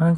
Áo